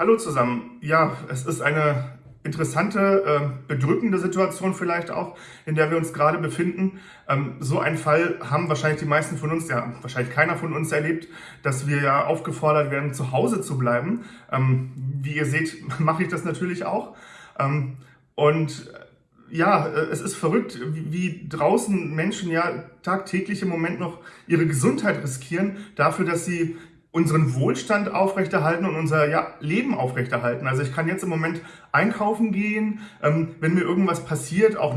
Hallo zusammen. Ja, es ist eine interessante, äh, bedrückende Situation vielleicht auch, in der wir uns gerade befinden. Ähm, so einen Fall haben wahrscheinlich die meisten von uns, ja wahrscheinlich keiner von uns erlebt, dass wir ja aufgefordert werden, zu Hause zu bleiben. Ähm, wie ihr seht, mache ich das natürlich auch. Ähm, und ja, äh, es ist verrückt, wie draußen Menschen ja tagtäglich im Moment noch ihre Gesundheit riskieren, dafür, dass sie unseren Wohlstand aufrechterhalten und unser ja, Leben aufrechterhalten. Also ich kann jetzt im Moment einkaufen gehen, ähm, wenn mir irgendwas passiert, auch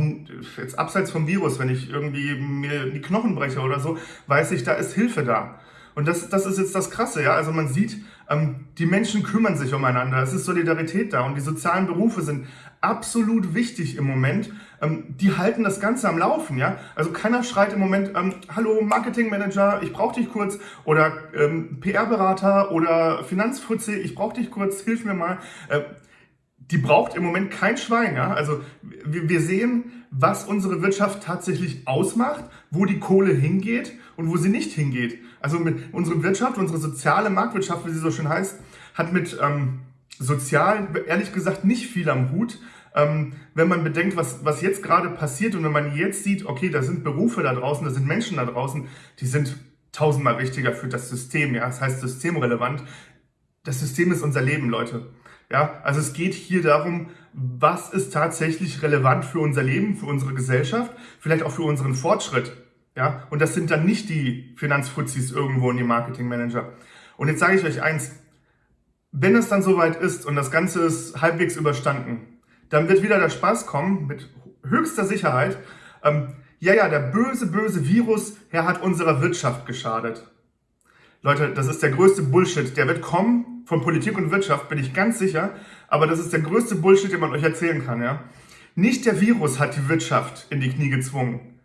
jetzt abseits vom Virus, wenn ich irgendwie mir die Knochen breche oder so, weiß ich, da ist Hilfe da. Und das, das ist jetzt das Krasse, ja. Also man sieht, ähm, die Menschen kümmern sich umeinander. Es ist Solidarität da und die sozialen Berufe sind absolut wichtig im Moment. Ähm, die halten das Ganze am Laufen, ja. Also keiner schreit im Moment, ähm, hallo Marketingmanager, ich brauche dich kurz oder ähm, PR-Berater oder Finanzfutze, ich brauche dich kurz, hilf mir mal. Äh, die braucht im Moment kein Schwein, ja. Also wir, wir sehen, was unsere Wirtschaft tatsächlich ausmacht, wo die Kohle hingeht und wo sie nicht hingeht. Also mit unsere Wirtschaft, unsere soziale Marktwirtschaft, wie sie so schön heißt, hat mit ähm, sozial ehrlich gesagt nicht viel am Hut. Ähm, wenn man bedenkt, was, was jetzt gerade passiert und wenn man jetzt sieht, okay, da sind Berufe da draußen, da sind Menschen da draußen, die sind tausendmal wichtiger für das System, ja, das heißt systemrelevant. Das System ist unser Leben, Leute. Ja, also es geht hier darum, was ist tatsächlich relevant für unser Leben, für unsere Gesellschaft, vielleicht auch für unseren Fortschritt. Ja, und das sind dann nicht die Finanzfuzis irgendwo und die Marketingmanager. Und jetzt sage ich euch eins, wenn es dann soweit ist und das Ganze ist halbwegs überstanden, dann wird wieder der Spaß kommen mit höchster Sicherheit. Ähm, ja, ja, der böse, böse Virus, der hat unserer Wirtschaft geschadet. Leute, das ist der größte Bullshit. Der wird kommen von Politik und Wirtschaft, bin ich ganz sicher. Aber das ist der größte Bullshit, den man euch erzählen kann. Ja? Nicht der Virus hat die Wirtschaft in die Knie gezwungen.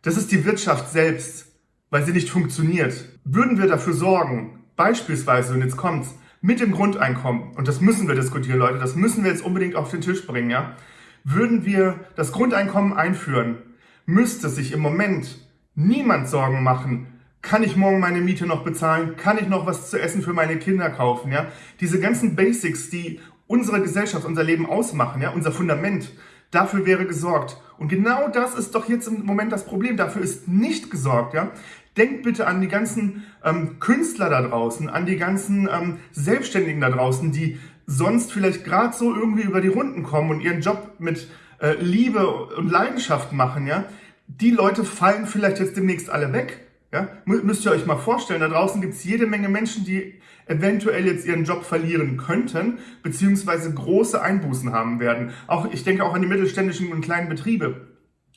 Das ist die Wirtschaft selbst, weil sie nicht funktioniert. Würden wir dafür sorgen, beispielsweise, und jetzt kommt's, mit dem Grundeinkommen, und das müssen wir diskutieren, Leute, das müssen wir jetzt unbedingt auf den Tisch bringen, ja, würden wir das Grundeinkommen einführen, müsste sich im Moment niemand Sorgen machen, kann ich morgen meine Miete noch bezahlen? Kann ich noch was zu essen für meine Kinder kaufen? Ja, diese ganzen Basics, die unsere Gesellschaft, unser Leben ausmachen, ja, unser Fundament, Dafür wäre gesorgt. Und genau das ist doch jetzt im Moment das Problem. Dafür ist nicht gesorgt. Ja? Denkt bitte an die ganzen ähm, Künstler da draußen, an die ganzen ähm, Selbstständigen da draußen, die sonst vielleicht gerade so irgendwie über die Runden kommen und ihren Job mit äh, Liebe und Leidenschaft machen. Ja? Die Leute fallen vielleicht jetzt demnächst alle weg. Ja? Müsst ihr euch mal vorstellen, da draußen gibt es jede Menge Menschen, die eventuell jetzt ihren Job verlieren könnten, beziehungsweise große Einbußen haben werden. Auch Ich denke auch an die mittelständischen und kleinen Betriebe.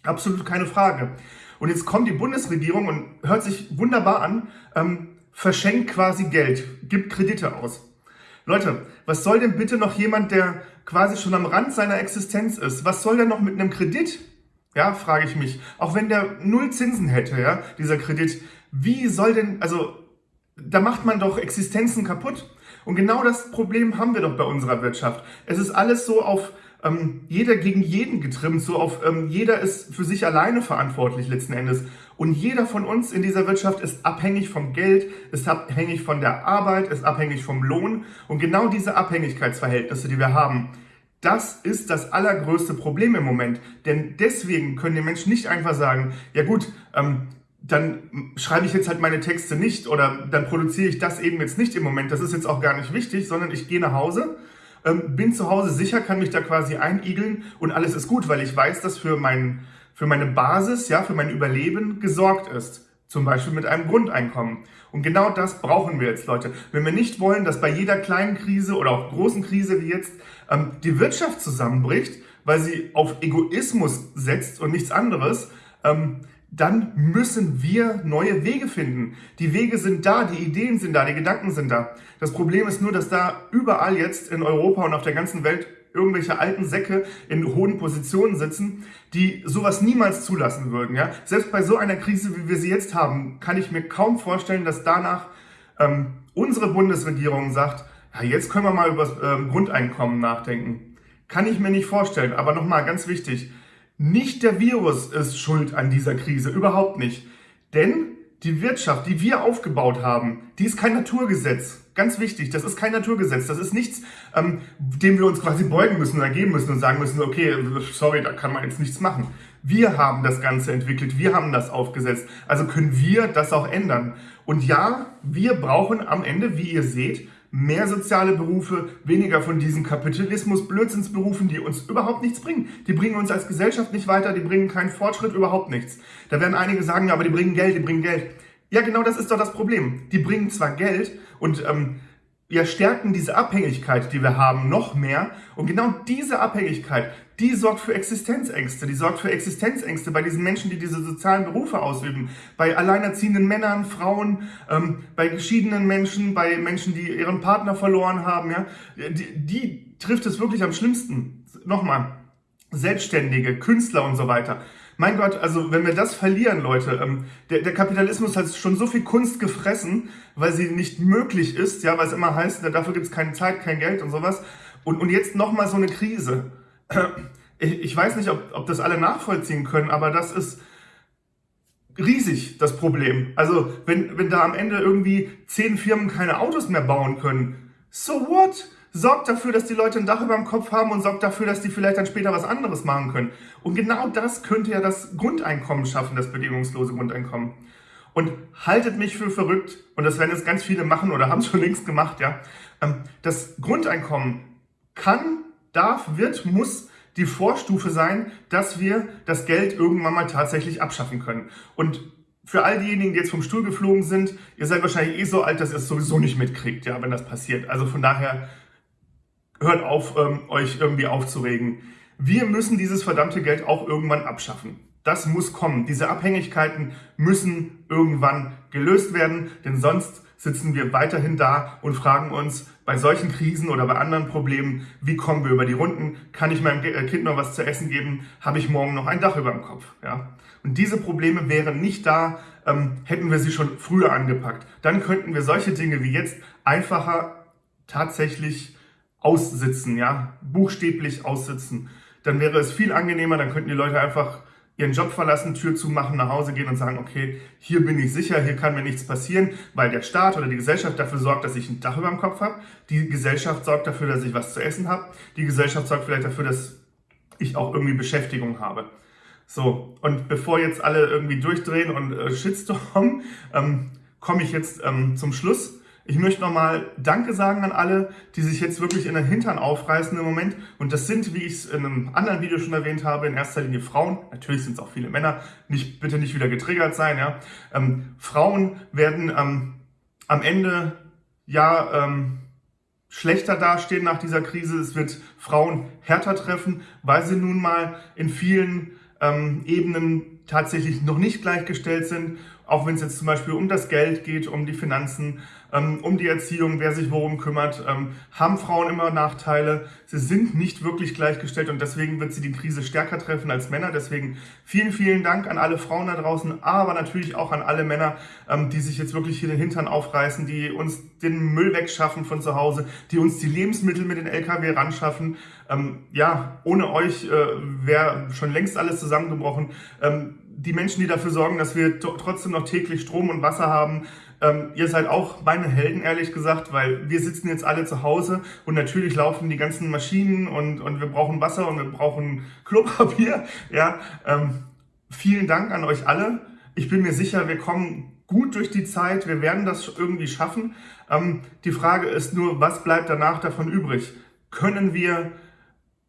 Absolut keine Frage. Und jetzt kommt die Bundesregierung und hört sich wunderbar an, ähm, verschenkt quasi Geld, gibt Kredite aus. Leute, was soll denn bitte noch jemand, der quasi schon am Rand seiner Existenz ist, was soll der noch mit einem Kredit ja, frage ich mich. Auch wenn der null Zinsen hätte, ja, dieser Kredit, wie soll denn, also da macht man doch Existenzen kaputt. Und genau das Problem haben wir doch bei unserer Wirtschaft. Es ist alles so auf ähm, jeder gegen jeden getrimmt, so auf ähm, jeder ist für sich alleine verantwortlich letzten Endes. Und jeder von uns in dieser Wirtschaft ist abhängig vom Geld, ist abhängig von der Arbeit, ist abhängig vom Lohn. Und genau diese Abhängigkeitsverhältnisse, die wir haben, das ist das allergrößte Problem im Moment. Denn deswegen können die Menschen nicht einfach sagen, ja gut, ähm, dann schreibe ich jetzt halt meine Texte nicht oder dann produziere ich das eben jetzt nicht im Moment. Das ist jetzt auch gar nicht wichtig, sondern ich gehe nach Hause, ähm, bin zu Hause sicher, kann mich da quasi einigeln und alles ist gut, weil ich weiß, dass für, mein, für meine Basis, ja, für mein Überleben gesorgt ist. Zum Beispiel mit einem Grundeinkommen. Und genau das brauchen wir jetzt, Leute. Wenn wir nicht wollen, dass bei jeder kleinen Krise oder auch großen Krise wie jetzt ähm, die Wirtschaft zusammenbricht, weil sie auf Egoismus setzt und nichts anderes, ähm, dann müssen wir neue Wege finden. Die Wege sind da, die Ideen sind da, die Gedanken sind da. Das Problem ist nur, dass da überall jetzt in Europa und auf der ganzen Welt irgendwelche alten Säcke in hohen Positionen sitzen, die sowas niemals zulassen würden. Ja? Selbst bei so einer Krise, wie wir sie jetzt haben, kann ich mir kaum vorstellen, dass danach ähm, unsere Bundesregierung sagt, ja, jetzt können wir mal über das ähm, Grundeinkommen nachdenken. Kann ich mir nicht vorstellen. Aber nochmal, ganz wichtig, nicht der Virus ist schuld an dieser Krise, überhaupt nicht. Denn die Wirtschaft, die wir aufgebaut haben, die ist kein Naturgesetz. Ganz wichtig, das ist kein Naturgesetz. Das ist nichts, ähm, dem wir uns quasi beugen müssen oder geben müssen und sagen müssen, okay, sorry, da kann man jetzt nichts machen. Wir haben das Ganze entwickelt, wir haben das aufgesetzt. Also können wir das auch ändern. Und ja, wir brauchen am Ende, wie ihr seht, mehr soziale Berufe, weniger von diesen Kapitalismus-Blödsinnsberufen, die uns überhaupt nichts bringen. Die bringen uns als Gesellschaft nicht weiter, die bringen keinen Fortschritt, überhaupt nichts. Da werden einige sagen, ja, aber die bringen Geld, die bringen Geld. Ja, genau das ist doch das Problem. Die bringen zwar Geld und ähm, wir stärken diese Abhängigkeit, die wir haben, noch mehr. Und genau diese Abhängigkeit, die sorgt für Existenzängste. Die sorgt für Existenzängste bei diesen Menschen, die diese sozialen Berufe ausüben. Bei alleinerziehenden Männern, Frauen, ähm, bei geschiedenen Menschen, bei Menschen, die ihren Partner verloren haben. Ja? Die, die trifft es wirklich am schlimmsten. Nochmal, Selbstständige, Künstler und so weiter. Mein Gott, also wenn wir das verlieren, Leute, ähm, der, der Kapitalismus hat schon so viel Kunst gefressen, weil sie nicht möglich ist, ja, weil es immer heißt, dafür gibt es keine Zeit, kein Geld und sowas. Und, und jetzt nochmal so eine Krise. Ich, weiß nicht, ob, ob das alle nachvollziehen können, aber das ist riesig, das Problem. Also wenn, wenn da am Ende irgendwie zehn Firmen keine Autos mehr bauen können, so what? sorgt dafür, dass die Leute ein Dach über dem Kopf haben und sorgt dafür, dass die vielleicht dann später was anderes machen können. Und genau das könnte ja das Grundeinkommen schaffen, das bedingungslose Grundeinkommen. Und haltet mich für verrückt, und das werden jetzt ganz viele machen oder haben schon längst gemacht, ja. Ähm, das Grundeinkommen kann, darf, wird, muss die Vorstufe sein, dass wir das Geld irgendwann mal tatsächlich abschaffen können. Und für all diejenigen, die jetzt vom Stuhl geflogen sind, ihr seid wahrscheinlich eh so alt, dass ihr es sowieso nicht mitkriegt, ja, wenn das passiert. Also von daher hört auf, ähm, euch irgendwie aufzuregen. Wir müssen dieses verdammte Geld auch irgendwann abschaffen. Das muss kommen. Diese Abhängigkeiten müssen irgendwann gelöst werden, denn sonst sitzen wir weiterhin da und fragen uns bei solchen Krisen oder bei anderen Problemen, wie kommen wir über die Runden? Kann ich meinem äh, Kind noch was zu essen geben? Habe ich morgen noch ein Dach über dem Kopf? Ja? Und diese Probleme wären nicht da, ähm, hätten wir sie schon früher angepackt. Dann könnten wir solche Dinge wie jetzt einfacher tatsächlich aussitzen, ja, buchstäblich aussitzen. Dann wäre es viel angenehmer, dann könnten die Leute einfach ihren Job verlassen, Tür zumachen, nach Hause gehen und sagen, okay, hier bin ich sicher, hier kann mir nichts passieren, weil der Staat oder die Gesellschaft dafür sorgt, dass ich ein Dach über dem Kopf habe. Die Gesellschaft sorgt dafür, dass ich was zu essen habe. Die Gesellschaft sorgt vielleicht dafür, dass ich auch irgendwie Beschäftigung habe. So, und bevor jetzt alle irgendwie durchdrehen und äh, Shitstorm, ähm, komme ich jetzt ähm, zum Schluss. Ich möchte nochmal Danke sagen an alle, die sich jetzt wirklich in den Hintern aufreißen im Moment. Und das sind, wie ich es in einem anderen Video schon erwähnt habe, in erster Linie Frauen. Natürlich sind es auch viele Männer. Nicht, bitte nicht wieder getriggert sein. Ja? Ähm, Frauen werden ähm, am Ende ja ähm, schlechter dastehen nach dieser Krise. Es wird Frauen härter treffen, weil sie nun mal in vielen ähm, Ebenen tatsächlich noch nicht gleichgestellt sind auch wenn es jetzt zum Beispiel um das Geld geht, um die Finanzen, um die Erziehung, wer sich worum kümmert, ähm, haben Frauen immer Nachteile. Sie sind nicht wirklich gleichgestellt und deswegen wird sie die Krise stärker treffen als Männer. Deswegen vielen, vielen Dank an alle Frauen da draußen, aber natürlich auch an alle Männer, ähm, die sich jetzt wirklich hier den Hintern aufreißen, die uns den Müll wegschaffen von zu Hause, die uns die Lebensmittel mit den LKW ranschaffen. ja, ohne euch äh, wäre schon längst alles zusammengebrochen die Menschen, die dafür sorgen, dass wir trotzdem noch täglich Strom und Wasser haben. Ähm, ihr seid auch meine Helden, ehrlich gesagt, weil wir sitzen jetzt alle zu Hause und natürlich laufen die ganzen Maschinen und, und wir brauchen Wasser und wir brauchen Klopapier. Ja, ähm, vielen Dank an euch alle. Ich bin mir sicher, wir kommen gut durch die Zeit. Wir werden das irgendwie schaffen. Ähm, die Frage ist nur, was bleibt danach davon übrig? Können wir,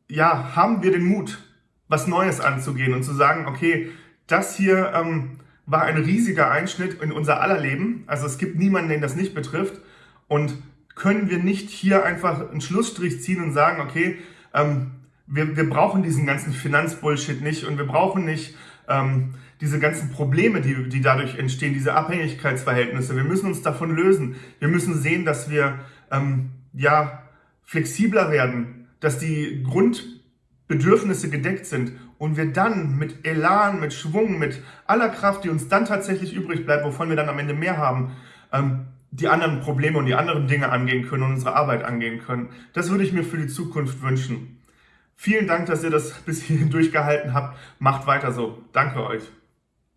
ja, haben wir den Mut, was Neues anzugehen und zu sagen, okay, das hier ähm, war ein riesiger Einschnitt in unser aller Leben. Also es gibt niemanden, den das nicht betrifft. Und können wir nicht hier einfach einen Schlussstrich ziehen und sagen, okay, ähm, wir, wir brauchen diesen ganzen Finanzbullshit nicht und wir brauchen nicht ähm, diese ganzen Probleme, die, die dadurch entstehen, diese Abhängigkeitsverhältnisse. Wir müssen uns davon lösen. Wir müssen sehen, dass wir ähm, ja flexibler werden, dass die Grundbedürfnisse gedeckt sind und wir dann mit Elan, mit Schwung, mit aller Kraft, die uns dann tatsächlich übrig bleibt, wovon wir dann am Ende mehr haben, ähm, die anderen Probleme und die anderen Dinge angehen können und unsere Arbeit angehen können. Das würde ich mir für die Zukunft wünschen. Vielen Dank, dass ihr das bis hierhin durchgehalten habt. Macht weiter so. Danke euch.